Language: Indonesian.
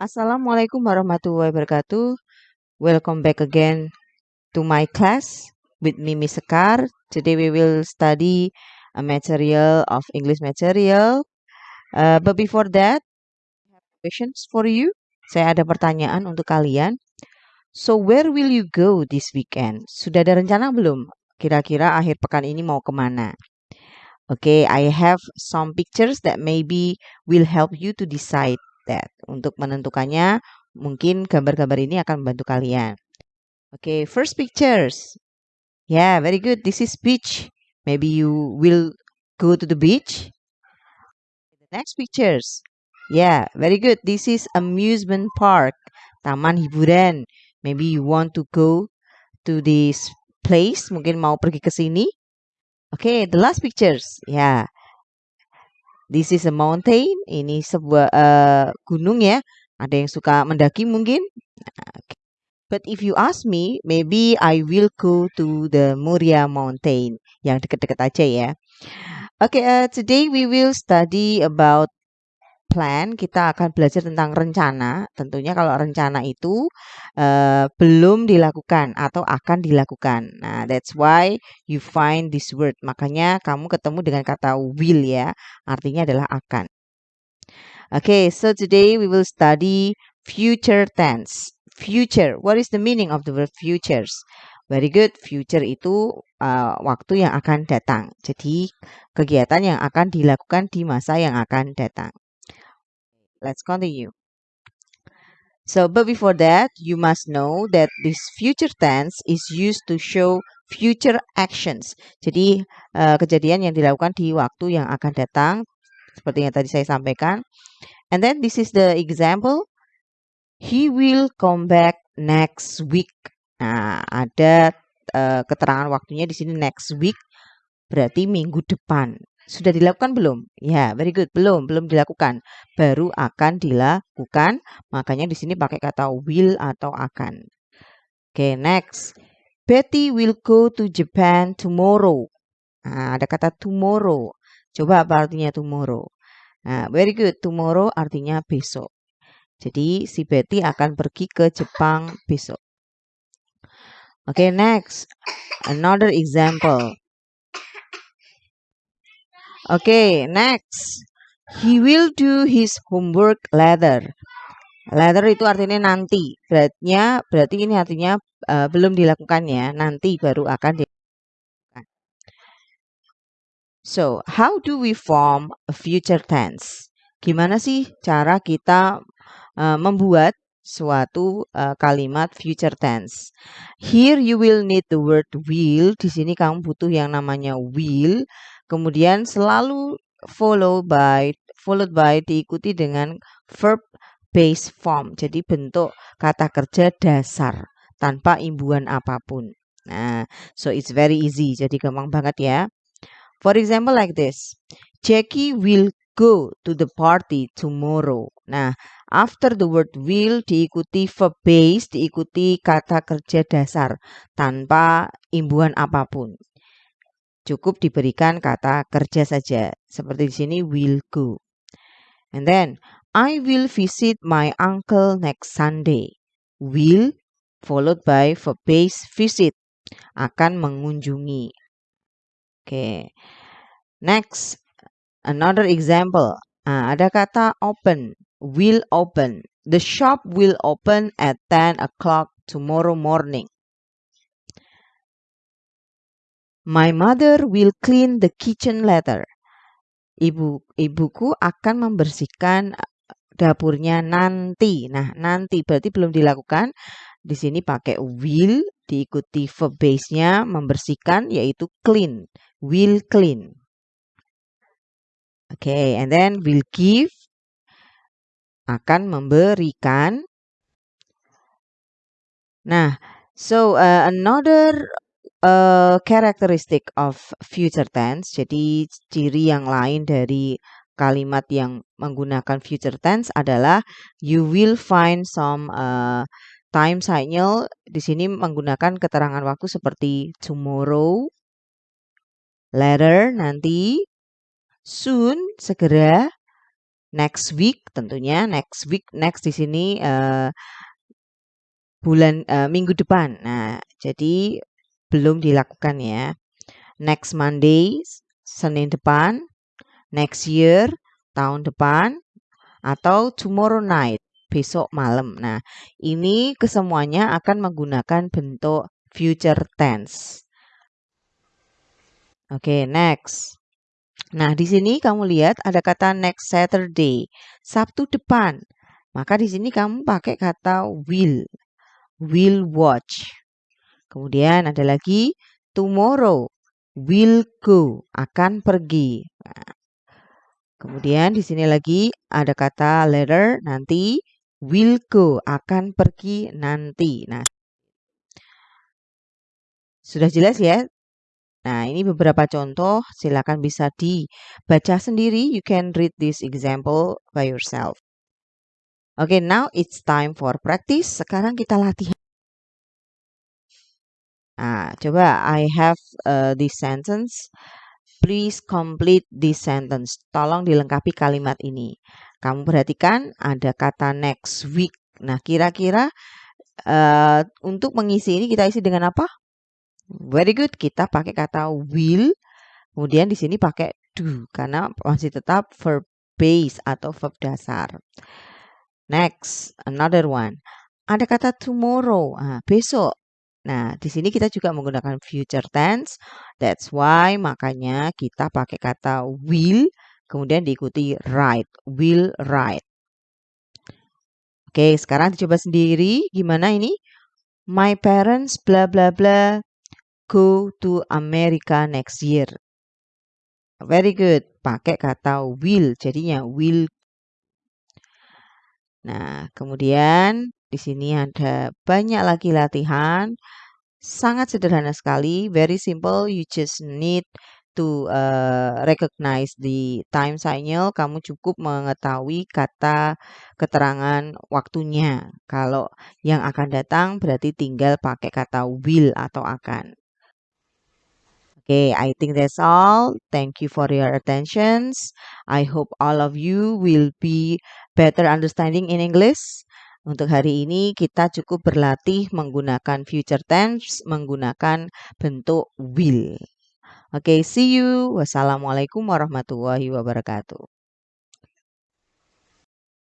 Assalamualaikum warahmatullahi wabarakatuh. Welcome back again to my class with me, Miss Sekar. Today we will study a material of English material. Uh, but before that, I have questions for you. Saya ada pertanyaan untuk kalian. So where will you go this weekend? Sudah ada rencana belum? Kira-kira akhir pekan ini mau ke mana? Oke, okay, I have some pictures that maybe will help you to decide that. Untuk menentukannya, mungkin gambar-gambar ini akan membantu kalian. Oke, okay, first pictures. Yeah, very good. This is beach. Maybe you will go to the beach. The next pictures. Yeah, very good. This is amusement park. Taman hiburan. Maybe you want to go to this place. Mungkin mau pergi ke sini. Oke, okay, the last pictures. Yeah, This is a mountain. Ini sebuah uh, gunung ya. Ada yang suka mendaki mungkin. But if you ask me, maybe I will go to the Muria Mountain. Yang dekat-dekat aja ya. Okay, uh, today we will study about plan, kita akan belajar tentang rencana. Tentunya kalau rencana itu uh, belum dilakukan atau akan dilakukan. Nah, that's why you find this word. Makanya kamu ketemu dengan kata will ya. Artinya adalah akan. Okay, so today we will study future tense. Future. What is the meaning of the word futures? Very good. Future itu uh, waktu yang akan datang. Jadi kegiatan yang akan dilakukan di masa yang akan datang. Let's continue. So, but before that, you must know that this future tense is used to show future actions. Jadi, uh, kejadian yang dilakukan di waktu yang akan datang, seperti yang tadi saya sampaikan. And then this is the example. He will come back next week. Nah, ada uh, keterangan waktunya di sini next week, berarti minggu depan. Sudah dilakukan belum? Ya, very good. Belum, belum dilakukan. Baru akan dilakukan. Makanya di sini pakai kata will atau akan. Oke, okay, next. Betty will go to Japan tomorrow. Nah, ada kata tomorrow. Coba apa artinya tomorrow? Nah, very good. Tomorrow artinya besok. Jadi si Betty akan pergi ke Jepang besok. Oke, okay, next. Another example. Okay, next. He will do his homework later. Later itu artinya nanti. Beratnya berarti ini artinya uh, belum dilakukan ya. Nanti baru akan dilakukan. So, how do we form a future tense? Gimana sih cara kita uh, membuat suatu uh, kalimat future tense. Here you will need the word will. Di sini kamu butuh yang namanya will Kemudian selalu follow by followed by diikuti dengan verb base form. Jadi bentuk kata kerja dasar tanpa imbuhan apa pun. Nah, so it's very easy. Jadi gampang banget ya. For example like this. Jackie will go to the party tomorrow. Nah, after the word will diikuti verb base, diikuti kata kerja dasar tanpa imbuhan apa pun. Cukup diberikan kata kerja saja. Seperti di sini will go. And then I will visit my uncle next Sunday. Will followed by verb base visit. Akan mengunjungi. Oke. Okay. Next, another example. Nah, ada kata open. Will open. The shop will open at 10 o'clock tomorrow morning. My mother will clean the kitchen later. Ibu ibuku akan membersihkan eh, dapurnya nanti. Nah, nanti berarti belum dilakukan. Di sini pakai will diikuti verb base-nya membersihkan yaitu clean. Will clean. Oke, okay, and then will give akan memberikan. Nah, so uh, another uh, characteristic of future tense. Jadi ciri yang lain dari kalimat yang menggunakan future tense adalah you will find some uh, time signal di sini menggunakan keterangan waktu seperti tomorrow, later nanti, soon segera, next week tentunya next week next di sini uh, bulan uh, minggu depan. Nah, jadi belum dilakukan ya. Next Monday, Senin depan, next year, tahun depan, atau tomorrow night, besok malam. Nah, ini kesemuanya akan menggunakan bentuk future tense. Oke, okay, next. Nah, di sini kamu lihat ada kata next Saturday, Sabtu depan. Maka di sini kamu pakai kata will, will watch. Kemudian ada lagi tomorrow, will go, akan pergi. Kemudian di sini lagi ada kata later, nanti will go, akan pergi nanti. Nah, sudah jelas ya Nah, ini beberapa contoh, silakan bisa dibaca sendiri. You can read this example by yourself. Okay, now it's time for practice. Sekarang kita latihan. Nah, coba I have uh, this sentence. Please complete this sentence. Tolong dilengkapi kalimat ini. Kamu perhatikan ada kata next week. Nah, kira-kira uh, untuk mengisi ini kita isi dengan apa? Very good. Kita pakai kata will. Kemudian di sini pakai do karena masih tetap verb base atau verb dasar. Next, another one. Ada kata tomorrow, ah, besok. Nah, di sini kita juga menggunakan future tense. That's why makanya kita pakai kata will, kemudian diikuti write. Will write. Oke, sekarang dicoba sendiri. Gimana ini? My parents bla bla bla go to America next year. Very good. Pakai kata will, jadinya will. Nah, kemudian di sini ada banyak lagi latihan. Sangat sederhana sekali, very simple. You just need to uh, recognize the time signal. Kamu cukup mengetahui kata keterangan waktunya. Kalau yang akan datang berarti tinggal pakai kata will atau akan. Okay, I think that's all. Thank you for your attentions. I hope all of you will be better understanding in English. Untuk hari ini kita cukup berlatih menggunakan future tense, menggunakan bentuk will. Oke, okay, see you. Wassalamualaikum warahmatullahi wabarakatuh.